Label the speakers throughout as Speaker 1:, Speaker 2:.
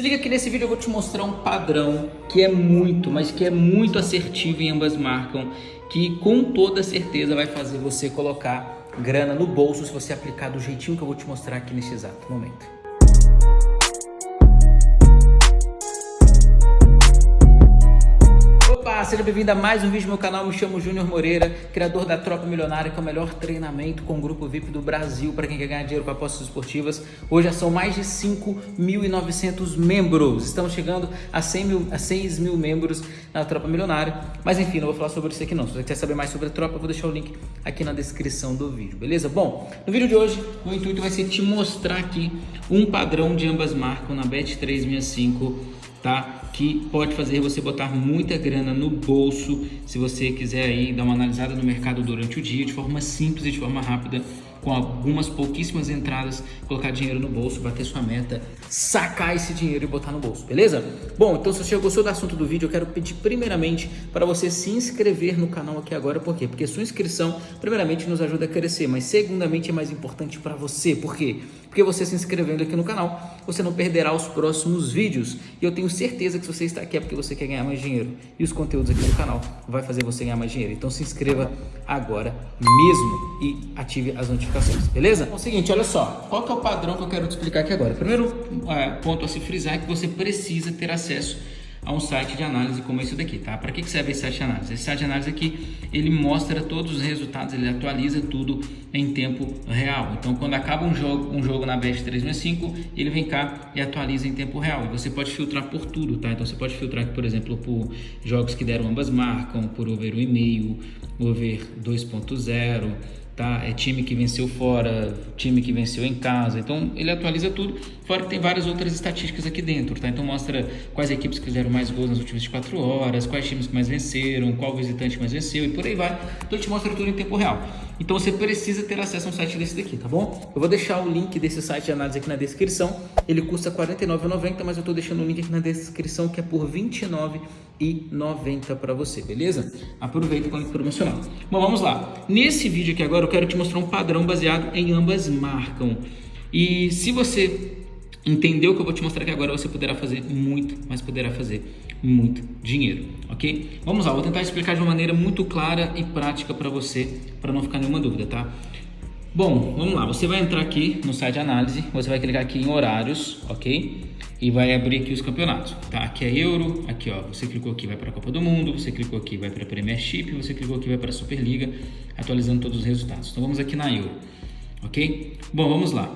Speaker 1: Se liga que nesse vídeo eu vou te mostrar um padrão que é muito, mas que é muito assertivo em ambas marcam, que com toda certeza vai fazer você colocar grana no bolso se você aplicar do jeitinho que eu vou te mostrar aqui nesse exato momento. Seja bem-vindo a mais um vídeo no meu canal. Me chamo Júnior Moreira, criador da Tropa Milionária, que é o melhor treinamento com grupo VIP do Brasil para quem quer ganhar dinheiro com apostas esportivas. Hoje já são mais de 5.900 membros. Estamos chegando a, 100 mil, a 6 mil membros na Tropa Milionária. Mas enfim, não vou falar sobre isso aqui não. Se você quer saber mais sobre a Tropa, eu vou deixar o link aqui na descrição do vídeo, beleza? Bom, no vídeo de hoje, o intuito vai ser te mostrar aqui um padrão de ambas marcas na Bet365 tá? Que pode fazer você botar muita grana no bolso se você quiser aí dar uma analisada no mercado durante o dia de forma simples e de forma rápida com algumas pouquíssimas entradas, colocar dinheiro no bolso, bater sua meta, sacar esse dinheiro e botar no bolso, beleza? Bom, então se você gostou do assunto do vídeo, eu quero pedir primeiramente para você se inscrever no canal aqui agora, por quê? Porque sua inscrição, primeiramente, nos ajuda a crescer, mas segundamente é mais importante para você, por quê? Porque você se inscrevendo aqui no canal, você não perderá os próximos vídeos. E eu tenho certeza que se você está aqui é porque você quer ganhar mais dinheiro. E os conteúdos aqui do canal vai fazer você ganhar mais dinheiro. Então se inscreva agora mesmo e ative as notificações, beleza? É o seguinte, olha só, qual que é o padrão que eu quero te explicar aqui agora? Primeiro é, ponto a se frisar é que você precisa ter acesso a um site de análise como esse daqui, tá? Para que serve esse site de análise? Esse site de análise aqui, ele mostra todos os resultados, ele atualiza tudo em tempo real. Então, quando acaba um jogo, um jogo na Bet 365, ele vem cá e atualiza em tempo real. E você pode filtrar por tudo, tá? Então, você pode filtrar, por exemplo, por jogos que deram ambas marcam, por over 1,5, over 2.0, tá? É time que venceu fora, time que venceu em casa. Então ele atualiza tudo, fora que tem várias outras estatísticas aqui dentro, tá? Então mostra quais equipes que fizeram mais gols nas últimas 24 horas, quais times que mais venceram, qual visitante mais venceu e por aí vai. Então ele te mostra tudo em tempo real. Então você precisa ter acesso a um site desse daqui, tá bom? Eu vou deixar o link desse site de análise aqui na descrição. Ele custa R$ 49,90, mas eu estou deixando o link aqui na descrição que é por R$ 29,90 para você, beleza? Aproveita com o promocional. Bom, vamos lá. Nesse vídeo aqui agora quero te mostrar um padrão baseado em ambas marcam. E se você entendeu o que eu vou te mostrar aqui agora, você poderá fazer muito, mas poderá fazer muito dinheiro, ok? Vamos lá, vou tentar explicar de uma maneira muito clara e prática para você, para não ficar nenhuma dúvida, tá? Bom, vamos lá, você vai entrar aqui no site de análise, você vai clicar aqui em horários, ok? E vai abrir aqui os campeonatos, tá? Aqui é Euro, aqui ó, você clicou aqui vai para a Copa do Mundo, você clicou aqui vai para a Premiership, você clicou aqui vai para a Superliga, atualizando todos os resultados. Então vamos aqui na Euro, ok? Bom, vamos lá.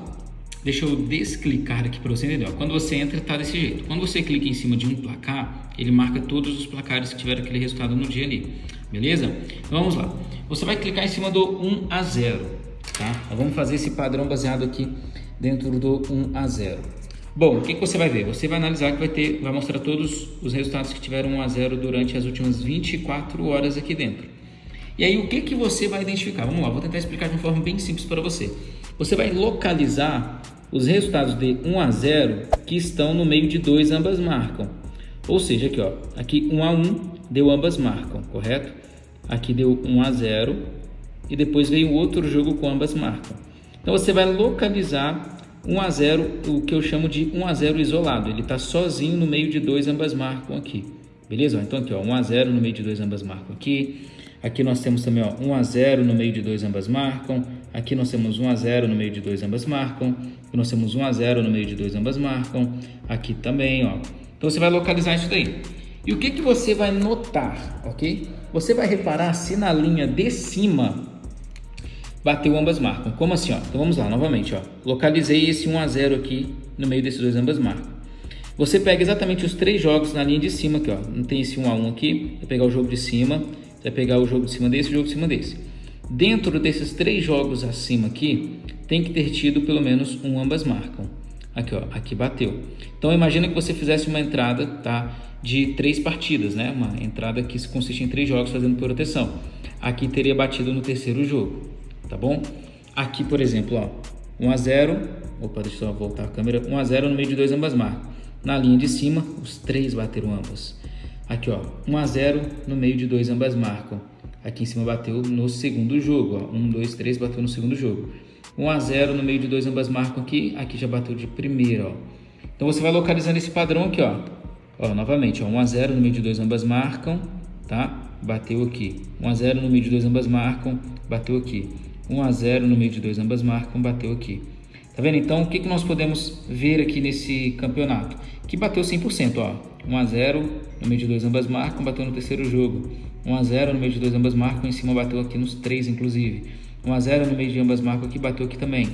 Speaker 1: Deixa eu desclicar aqui para você entender. Quando você entra, tá desse jeito. Quando você clica em cima de um placar, ele marca todos os placares que tiveram aquele resultado no dia ali. Beleza? Então vamos lá. Você vai clicar em cima do 1 a 0, tá? Então, vamos fazer esse padrão baseado aqui dentro do 1 a 0. Bom, o que, que você vai ver? Você vai analisar que vai ter, vai mostrar todos os resultados que tiveram 1 a 0 durante as últimas 24 horas aqui dentro. E aí o que que você vai identificar? Vamos lá, vou tentar explicar de uma forma bem simples para você. Você vai localizar os resultados de 1 a 0 que estão no meio de dois ambas marcam. Ou seja, aqui ó, aqui 1 a 1 deu ambas marcam, correto? Aqui deu 1 a 0 e depois veio outro jogo com ambas marcam. Então você vai localizar 1 a 0, o que eu chamo de 1 a 0 isolado. Ele está sozinho no meio de dois ambas marcam aqui. Beleza? Então aqui ó, 1 a 0 no meio de dois ambas marcam aqui. Aqui nós temos também ó, 1 a 0 no meio de dois ambas marcam. Aqui nós temos 1 a 0 no meio de dois ambas marcam. Aqui nós temos 1 a 0 no meio de dois ambas marcam. Aqui também, ó. Então você vai localizar isso daí. E o que que você vai notar, ok? Você vai reparar se na linha de cima bateu ambas marcam. Como assim, ó? Então vamos lá, novamente, ó. Localizei esse 1 a 0 aqui no meio desses dois ambas marcam. Você pega exatamente os três jogos na linha de cima aqui, ó. Não tem esse 1 a 1 aqui. Vou pegar o jogo de cima vai pegar o jogo de cima desse e o jogo de cima desse. Dentro desses três jogos acima aqui, tem que ter tido pelo menos um ambas marcam. Aqui, ó, aqui bateu. Então imagina que você fizesse uma entrada, tá, de três partidas, né? Uma entrada que consiste em três jogos fazendo proteção. Aqui teria batido no terceiro jogo, tá bom? Aqui, por exemplo, ó, 1 a 0. Opa, deixa eu voltar a câmera. 1 a 0 no meio de dois ambas marcam. Na linha de cima, os três bateram ambas. Aqui, ó, 1 a 0 no meio de dois ambas marcam. Aqui em cima bateu no segundo jogo, ó. 1, 2, 3 bateu no segundo jogo. 1 a 0 no meio de dois ambas marcam aqui, aqui já bateu de primeira, ó. Então Então você vai localizando esse padrão aqui, ó. Ó, novamente, ó, 1 a 0 no meio de dois ambas marcam, tá? Bateu aqui. 1 a 0 no meio de dois ambas marcam, bateu aqui. 1 a 0 no meio de dois ambas marcam, bateu aqui. Tá vendo? Então, o que, que nós podemos ver aqui nesse campeonato? Que bateu 100%, ó. 1 a 0 no meio de dois ambas marcam, bateu no terceiro jogo. 1 a 0 no meio de dois ambas marcam, em cima bateu aqui nos três, inclusive. 1 a 0 no meio de ambas marcam aqui, bateu aqui também.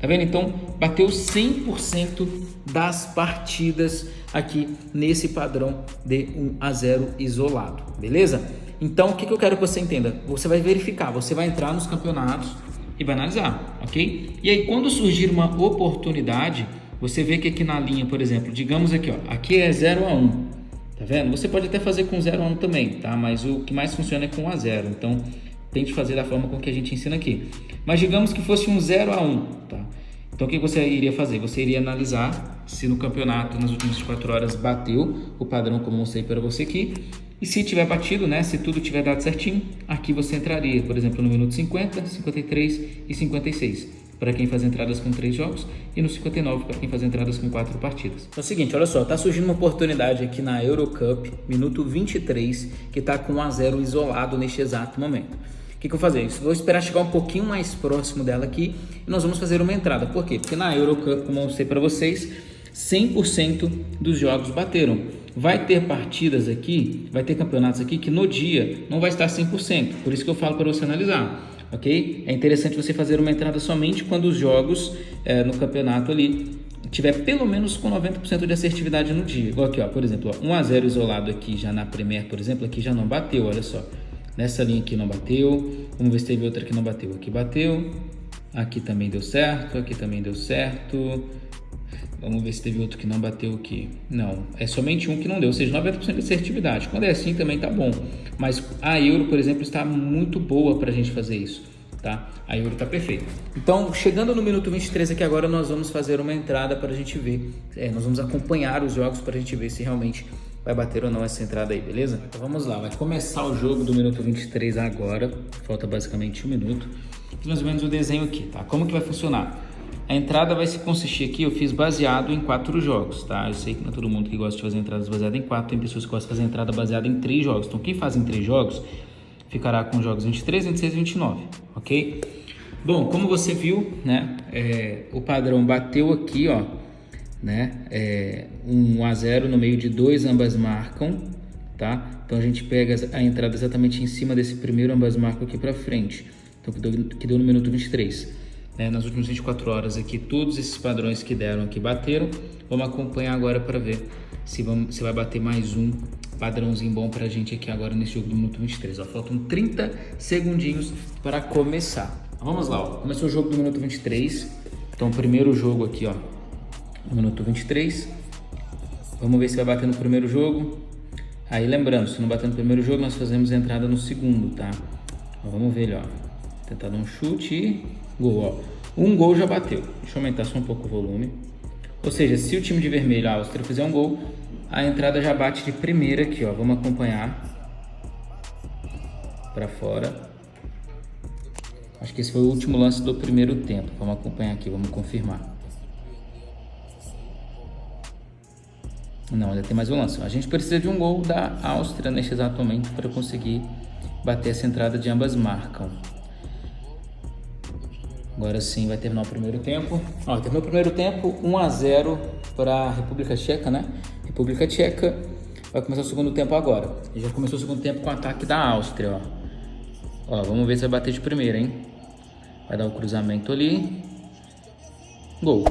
Speaker 1: Tá vendo? Então, bateu 100% das partidas aqui nesse padrão de 1 a 0 isolado, beleza? Então, o que, que eu quero que você entenda? Você vai verificar, você vai entrar nos campeonatos e vai analisar, ok? E aí, quando surgir uma oportunidade, você vê que aqui na linha, por exemplo, digamos aqui, ó, aqui é 0 a 1, tá vendo? Você pode até fazer com 0 a 1 também, tá? Mas o que mais funciona é com 1 a 0, então tente fazer da forma com que a gente ensina aqui. Mas digamos que fosse um 0 a 1, tá? Então o que você iria fazer? Você iria analisar se no campeonato nas últimas 24 horas bateu o padrão como eu mostrei para você aqui. E se tiver batido, né, se tudo tiver dado certinho, aqui você entraria, por exemplo, no minuto 50, 53 e 56 para quem faz entradas com três jogos e no 59 para quem faz entradas com quatro partidas. É o seguinte, olha só, tá surgindo uma oportunidade aqui na Eurocup, minuto 23, que tá com 1 a 0 isolado neste exato momento. O que, que eu vou fazer? Eu vou esperar chegar um pouquinho mais próximo dela aqui e nós vamos fazer uma entrada. Por quê? Porque na Eurocup, como eu mostrei para vocês, 100% dos jogos bateram. Vai ter partidas aqui, vai ter campeonatos aqui que no dia não vai estar 100%. Por isso que eu falo para você analisar, ok? É interessante você fazer uma entrada somente quando os jogos é, no campeonato ali tiver pelo menos com 90% de assertividade no dia. Igual aqui, ó, por exemplo, ó, 1 a 0 isolado aqui já na Premier, por exemplo, aqui já não bateu, olha só. Nessa linha aqui não bateu. Vamos ver se teve outra que não bateu. Aqui bateu. Aqui também deu certo. Aqui também deu certo. Vamos ver se teve outro que não bateu aqui. Não, é somente um que não deu, ou seja, 90% de assertividade. Quando é assim também tá bom. Mas a Euro, por exemplo, está muito boa para a gente fazer isso. Tá? A Euro tá perfeita. Então, chegando no minuto 23 aqui agora, nós vamos fazer uma entrada para a gente ver. É, nós vamos acompanhar os jogos para a gente ver se realmente vai bater ou não essa entrada aí, beleza? Então vamos lá, vai começar o jogo do minuto 23 agora, falta basicamente um minuto. Fiz mais ou menos o desenho aqui, tá? Como que vai funcionar? A entrada vai se consistir aqui, eu fiz baseado em quatro jogos, tá? Eu sei que não é todo mundo que gosta de fazer entradas baseadas em quatro, tem pessoas que gostam de fazer entrada baseada em três jogos. Então quem faz em três jogos, ficará com jogos 23, 26 e 29, ok? Bom, como você viu, né, é, o padrão bateu aqui, ó, né? É, 1 a 0 no meio de dois ambas marcam, tá? Então a gente pega a entrada exatamente em cima desse primeiro ambas marcam aqui para frente, então que deu, que deu no minuto 23. Né? Nas últimas 24 horas aqui, todos esses padrões que deram aqui bateram. Vamos acompanhar agora para ver se, vamos, se vai bater mais um padrãozinho bom para a gente aqui agora nesse jogo do minuto 23. Ó, faltam 30 segundinhos para começar. Vamos lá, ó. começou o jogo do minuto 23. Então, primeiro jogo aqui, ó, minuto 23. Vamos ver se vai bater no primeiro jogo. Aí lembrando, se não bater no primeiro jogo, nós fazemos entrada no segundo, tá? Então, vamos ver ó. Tentar dar um chute e gol, ó. Um gol já bateu. Deixa eu aumentar só um pouco o volume. Ou seja, se o time de vermelho, a Áustria, fizer um gol, a entrada já bate de primeira aqui, ó. Vamos acompanhar. Para fora. Acho que esse foi o último lance do primeiro tempo. Vamos acompanhar aqui, vamos confirmar. Não, ainda tem mais um lance. A gente precisa de um gol da Áustria neste exato momento para conseguir bater essa entrada de ambas marcam. Agora sim vai terminar o primeiro tempo. Ó, terminou o primeiro tempo, 1 a 0 para a República Tcheca, né? República Tcheca vai começar o segundo tempo agora. Já começou o segundo tempo com o ataque da Áustria, ó. Ó, vamos ver se vai bater de primeira, hein? Vai dar o cruzamento ali. Gol.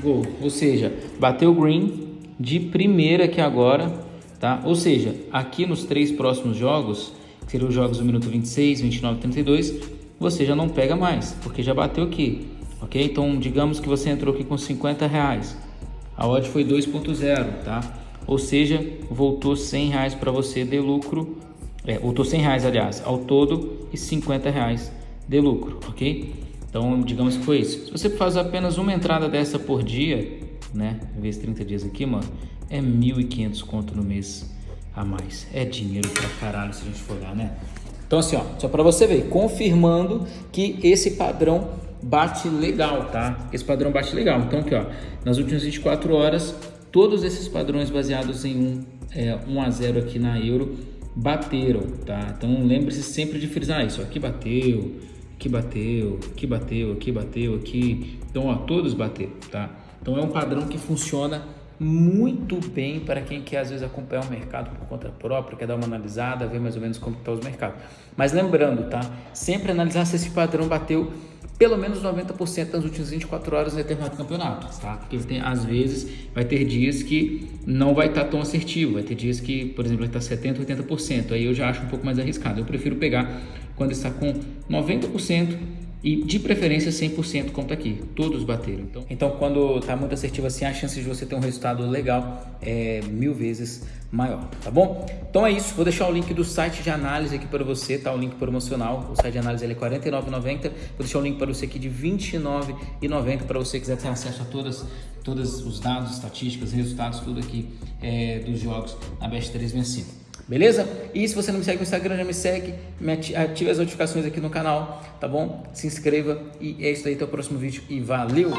Speaker 1: Gol. Ou seja, bateu o green, de primeira aqui agora, tá? Ou seja, aqui nos três próximos jogos, que seriam os jogos do minuto 26, 29 e 32, você já não pega mais, porque já bateu aqui, ok? Então, digamos que você entrou aqui com 50 reais, a odd foi 2.0, tá? Ou seja, voltou 100 reais para você de lucro, é, voltou 100 reais, aliás, ao todo e 50 reais de lucro, ok? Então, digamos que foi isso. Se você faz apenas uma entrada dessa por dia, né? Vezes 30 dias aqui, mano, é 1.500 conto no mês a mais. É dinheiro pra caralho se a gente for olhar, né? Então assim, ó, só para você ver, confirmando que esse padrão bate legal, tá? Esse padrão bate legal. Então aqui, ó, nas últimas 24 horas, todos esses padrões baseados em 1, é, 1 a 0 aqui na euro bateram, tá? Então lembre-se sempre de frisar isso. Aqui bateu, aqui bateu, aqui bateu, aqui bateu, aqui. Então, ó, todos bateram, tá? Então é um padrão que funciona muito bem para quem quer às vezes acompanhar o mercado por conta própria, quer dar uma analisada, ver mais ou menos como estão os mercados. Mas lembrando, tá? Sempre analisar se esse padrão bateu pelo menos 90% nas últimas 24 horas em determinado campeonato, tá? Porque tem, às vezes vai ter dias que não vai estar tá tão assertivo, vai ter dias que, por exemplo, vai estar 70%, 80%, aí eu já acho um pouco mais arriscado. Eu prefiro pegar quando está com 90% e de preferência 100% como está aqui, todos bateram. Então, então quando está muito assertivo assim, a chance de você ter um resultado legal é mil vezes maior, tá bom? Então é isso, vou deixar o link do site de análise aqui para você, tá? O link promocional, o site de análise é R$ 49,90, vou deixar o link para você aqui de R$ 29,90 para você quiser ter acesso a todas, todos os dados, estatísticas, resultados, tudo aqui é, dos jogos na Best 365. Beleza? E se você não me segue no Instagram, já me segue, me ative as notificações aqui no canal, tá bom? Se inscreva e é isso aí, até o próximo vídeo e valeu!